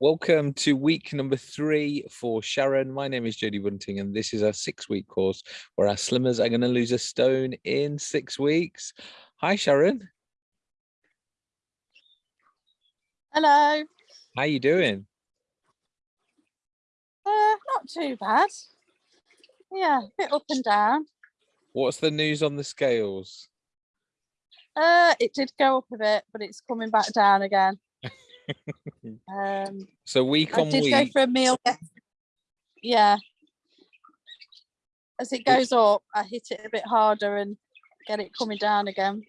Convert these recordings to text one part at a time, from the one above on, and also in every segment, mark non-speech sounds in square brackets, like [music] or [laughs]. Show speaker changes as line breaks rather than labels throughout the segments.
Welcome to week number three for Sharon. My name is Jodie Bunting, and this is our six week course where our slimmers are going to lose a stone in six weeks. Hi, Sharon.
Hello.
How you doing?
Uh, not too bad. Yeah, a bit up and down.
What's the news on the scales?
Uh, it did go up a bit, but it's coming back down again. Um,
so week
I
on
did
week.
go for a meal. Yeah. As it goes up, I hit it a bit harder and get it coming down again.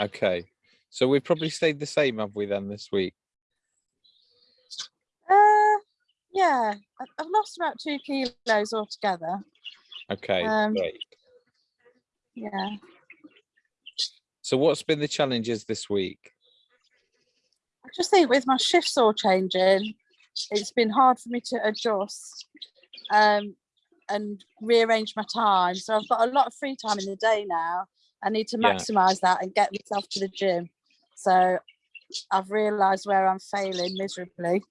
Okay. So we've probably stayed the same, have we, then, this week?
Uh, yeah, I've lost about two kilos altogether.
Okay,
Um,
great.
Yeah.
So what's been the challenges this week?
I just think with my shifts all changing, it's been hard for me to adjust um, and rearrange my time. So I've got a lot of free time in the day now. I need to
Yeah.
maximise that and get myself to the gym. So I've realised where I'm failing miserably,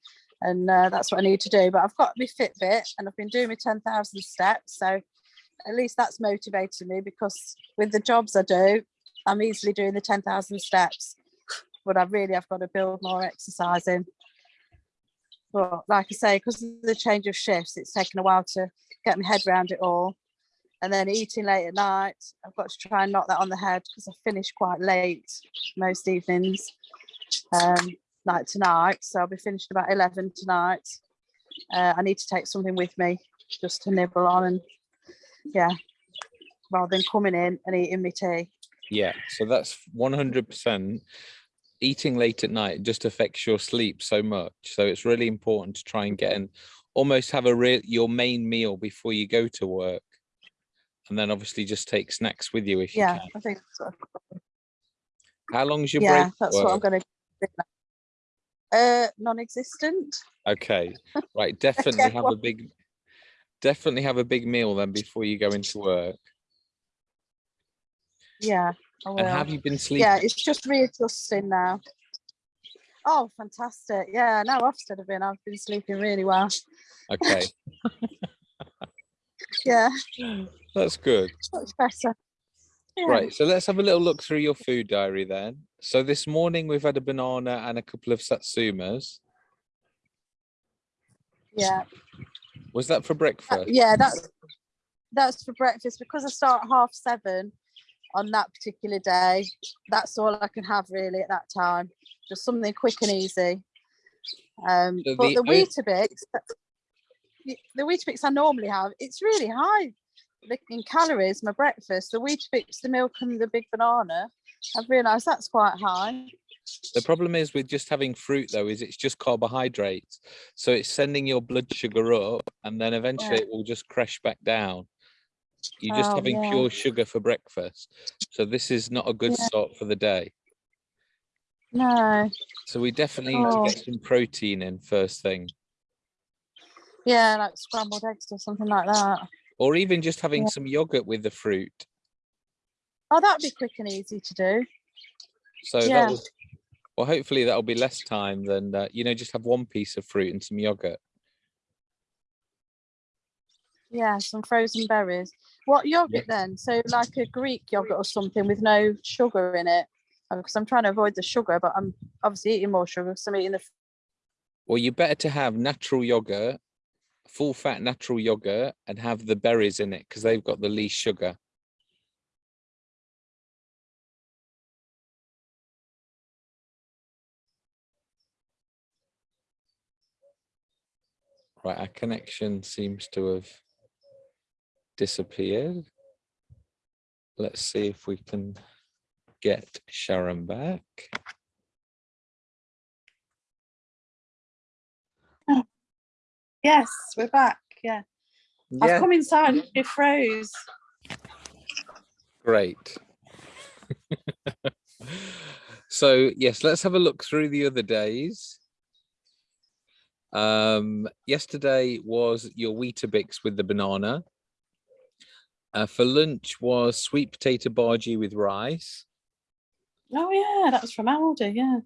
and uh, that's what I need to do. But I've got my Fitbit, and I've been doing my ten thousand steps. So at least that's motivating me because with the jobs I do, I'm easily doing the ten thousand steps but I really have got to build more exercise in. But like I say, because of the change of shifts, it's taken a while to get my head around it all. And then eating late at night, I've got to try and knock that on the head because I finish quite late most evenings, um, like tonight. So I'll be finishing about 11 tonight. Uh, I need to take something with me just to nibble on and yeah, rather than coming in and eating my tea.
Yeah, so that's 100%. Eating late at night just affects your sleep so much. So it's really important to try and get in, almost have a real your main meal before you go to work. And then obviously just take snacks with you if you
Yeah,
can.
I think so.
How long's your
yeah,
break?
that's
for
what I'm going to do. Uh, non-existent.
Okay, [laughs] right. Definitely have a big, definitely have a big meal then before you go into work.
Yeah, Will.
And have you been sleeping?
yeah, it's just readjusting now. Oh, fantastic! Yeah, now Ofsted have been. I've been sleeping really well.
Okay, [laughs] [laughs]
Yeah,
that's good.
much better. Yeah.
Right, so let's have a little look through your food diary then. So this morning we've had a banana and a couple of satsumas.
Yeah,
Was that for
Uh,
breakfast?
yeah. That's that's for breakfast because I start at half seven on that particular day. That's all I can have really at that time. Just something quick and easy. Um,
So
but
the
the, Weetabix, the, Weetabix I normally have, it's really high in calories. My breakfast, the Weetabix, the milk, and the big banana. I've realised that's quite high.
The problem is with just having fruit though, is it's just carbohydrates. So it's sending your blood sugar up and then eventually
Yeah.
it will just crash back down. You're just
Oh,
having
yeah.
pure sugar for breakfast. So this is not a good
Yeah.
start for the day.
No,
So we definitely need
Oh.
to get some protein in first thing.
yeah, like scrambled eggs or something like that.
Or even just having
Yeah.
some yogurt with the fruit.
Oh, that'd be quick and easy to do.
So
Yeah.
that will, well, hopefully that'll be less time than, uh, you know, just have one piece of fruit and some yogurt.
Yeah, some frozen berries. What yogurt then? So like a Greek yogurt or something with no sugar in it? Oh, because I'm trying to avoid the sugar, but I'm obviously eating more sugar because I'm eating the.
Well, you're better to have natural yogurt, full fat natural yogurt, and have the berries in it because they've got the least sugar. Right, our connection seems to have disappeared. Let's see if we can get Sharon back.
Yes, we're back. Yeah, I've come inside. It froze.
Great. [laughs] so yes, let's have a look through the other days. Um, yesterday was your Weetabix with the banana. Uh, for lunch was sweet potato bhaji with rice.
Oh yeah, that was from Aldi. Yeah.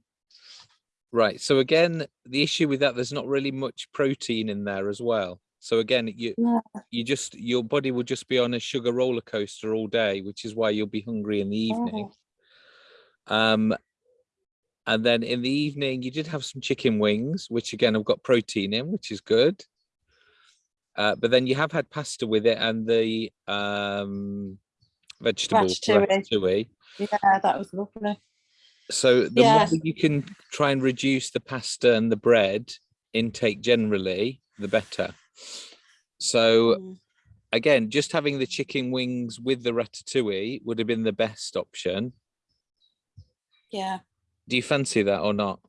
Right. So again, the issue with that, there's not really much protein in there as well. So again, you
No.
you just your body will just be on a sugar roller coaster all day, which is why you'll be hungry in the evening.
Oh,
Um, and then in the evening, you did have some chicken wings, which again have got protein in, which is good. Uh, but then you have had pasta with it and the um, vegetable
Ratatouille.
ratatouille.
yeah, that was lovely.
So the
Yeah.
more you can try and reduce the pasta and the bread intake generally, the better. So
Mm.
again, just having the chicken wings with the ratatouille would have been the best option.
Yeah,
Do you fancy that or not?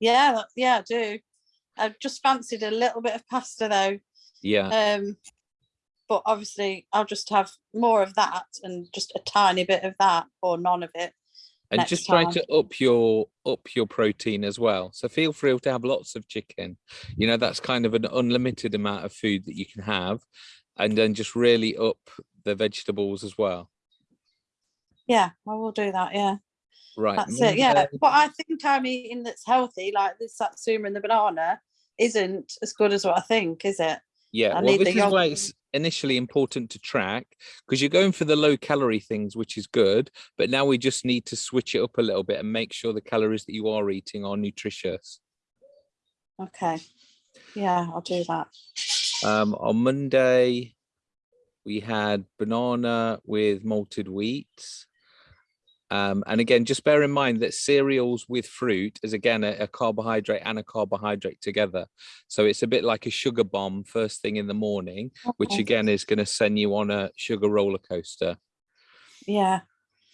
yeah, yeah, I do. I just fancied a little bit of pasta though.
Yeah.
Um, but obviously I'll just have more of that and just a tiny bit of that or none of it.
and just try
time.
to up your up your protein as well so feel free to have lots of chicken you know that's kind of an unlimited amount of food that you can have and then just really up the vegetables as well
Yeah, I will do that. Yeah,
right
that's it. Yeah, But I think I'm eating that's healthy, like this satsuma and the banana, isn't as good as what I think, is it?
yeah
I
well this is why it's initially important to track because you're going for the low calorie things which is good but now we just need to switch it up a little bit and make sure the calories that you are eating are nutritious
Okay. Yeah, I'll do that.
Um, on Monday, we had banana with malted wheat. Um, and again, just bear in mind that cereals with fruit is again a, a carbohydrate and a carbohydrate together. So it's a bit like a sugar bomb first thing in the morning, which again is going to send you on a sugar roller coaster.
Yeah.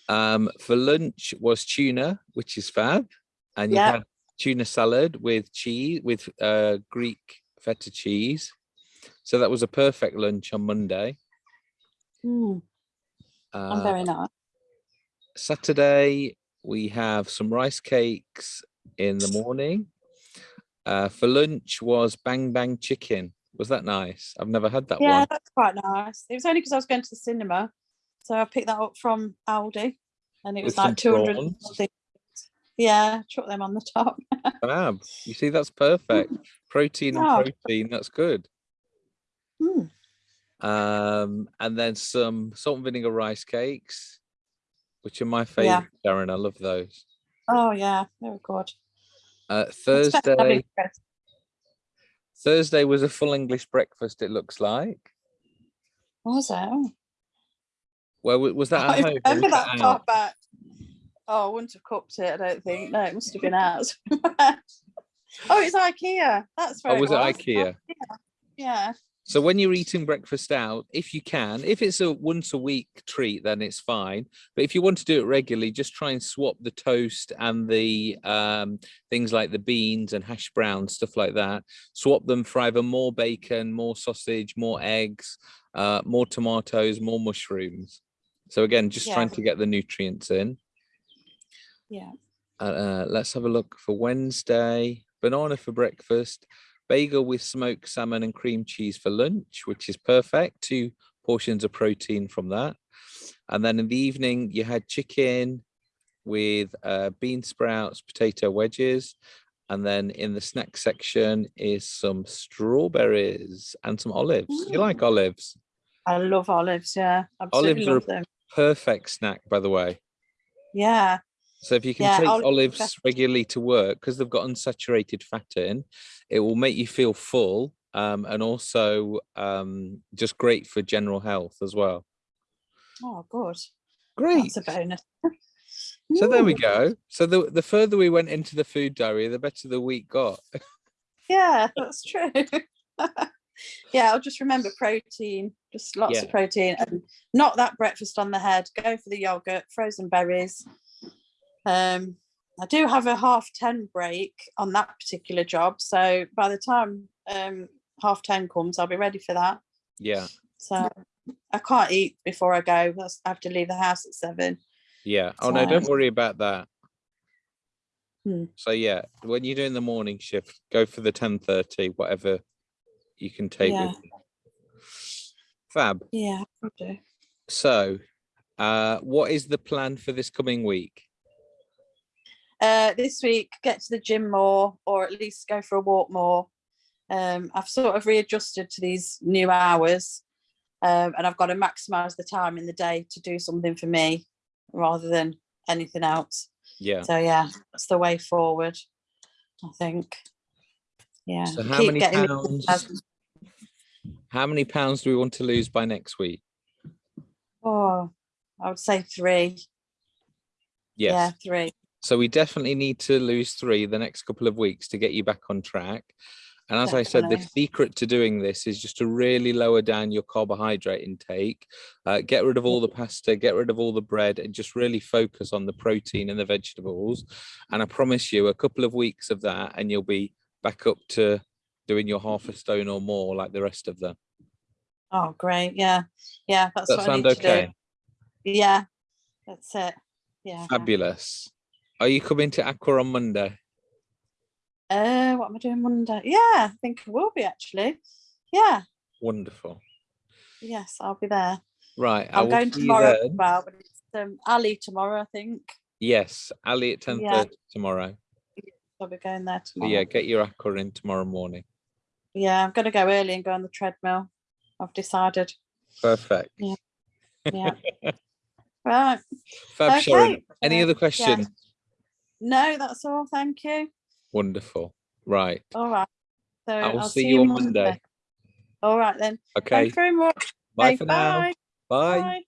Um, for lunch was tuna, which is fab, and you
Yeah.
had tuna salad with cheese with uh, Greek feta cheese. So that was a perfect lunch on Monday.
Mm, I'm
Uh,
very nice.
Saturday we have some rice cakes in the morning. Uh, for lunch was bang bang chicken. Was that nice? I've never had that
Yeah,
one.
that's quite nice. It was only because I was going to the cinema, so I picked that up from Aldi, and it was
With
like two hundred something. Yeah, chuck them on the top. [laughs]
Fab. You see, that's perfect. Protein and protein. That's good.
Mm,
Um, and then some salt and vinegar rice cakes, which are my
Yeah.
favorite, Darren. I love those.
Oh yeah, very good.
Uh,
It's better than having
Thursday. Thursday was a full English breakfast. It looks like.
Was it? Oh,
Well, was that [laughs]
I
at home?
remember that far back. Oh, I wouldn't have cooked it. I don't think. No, it must have been out. [laughs] oh, it's IKEA. That's where
Oh, was it
Oh,
IKEA?
Yeah.
So when you're eating breakfast out, if you can, if it's a once a week treat, then it's fine. But if you want to do it regularly, just try and swap the toast and the um, things like the beans and hash browns, stuff like that. Swap them for either more bacon, more sausage, more eggs, uh, more tomatoes, more mushrooms. So again, just trying to get the nutrients in.
Yeah.
Uh, uh, let's have a look for Wednesday. Banana for breakfast, bagel with smoked salmon and cream cheese for lunch, which is perfect. Two portions of protein from that. And then in the evening, you had chicken with uh, bean sprouts, potato wedges. And then in the snack section is some strawberries and some olives. You like olives?
I love olives. Yeah. Absolutely
Olives are
love them.
Perfect snack, by the way.
Yeah.
So if you can
Yeah,
take
olives are
olives
best.
regularly to work, because they've got unsaturated fat in, it will make you feel full um, and also um, just great for general health as well.
Oh, good.
Great.
That's a bonus. [laughs]
So there we go. So the, the further we went into the food diary, the better the week got.
Yeah, that's true. [laughs] yeah, I'll just remember protein, just lots
Yeah.
of protein, and not that breakfast on the head. Go for the yogurt, frozen berries. Um, I do have a half ten break on that particular job, so by the time um half ten comes, I'll be ready for that.
Yeah.
So I can't eat before I go. that's- I have to leave the house at seven.
Yeah. Oh no, don't worry about that.
Hmm.
So yeah, when you're doing the morning shift, go for the 10:30, whatever you can take
Yeah.
with you. Fab.
Yeah, do.
So uh what is the plan for this coming week?
Uh, this week, get to the gym more, or at least go for a walk more. Um, I've sort of readjusted to these new hours, um, and I've got to maximise the time in the day to do something for me rather than anything else.
Yeah.
So yeah, that's the way forward. I think. Yeah.
So how
keep
many pounds? How many pounds do we want to lose by next week?
Oh, I would say three. Yeah,
Yes.
three.
So we definitely need to lose three the next couple of weeks to get you back on track. And as I said, the secret to doing this is just to really lower down your carbohydrate intake, uh, get rid of all the pasta, get rid of all the bread, and just really focus on the protein and the vegetables. And I promise you, a couple of weeks of that, and you'll be back up to doing your half a stone or more like the rest of them.
Oh, great. Yeah. Yeah. That's
Does
what
that
I
sound
need to
okay?
do. Yeah. That's it. Yeah.
Fabulous. Are you coming to Aqua on Monday?
Uh, what am I doing Monday? Yeah, I think I will be actually. Yeah.
Wonderful.
Yes, I'll be there.
Right.
I'm going tomorrow as well, but it's um, Ali tomorrow, I think.
Yes, Ali at 10.30
Yeah.
tomorrow.
I'll be going there
So
tomorrow.
yeah, get your aqua in tomorrow morning.
Yeah, I'm going to go early and go on the treadmill. I've decided.
Perfect.
Yeah. [laughs] yeah. right.
Fab Sharon. Any other
yeah. No, that's all. Thank you.
Wonderful. Right.
All right. So
I will
I'll
see you on Monday.
All right then.
Okay.
Thanks very much.
Bye
Okay,
for now.
bye.
Bye.
Bye.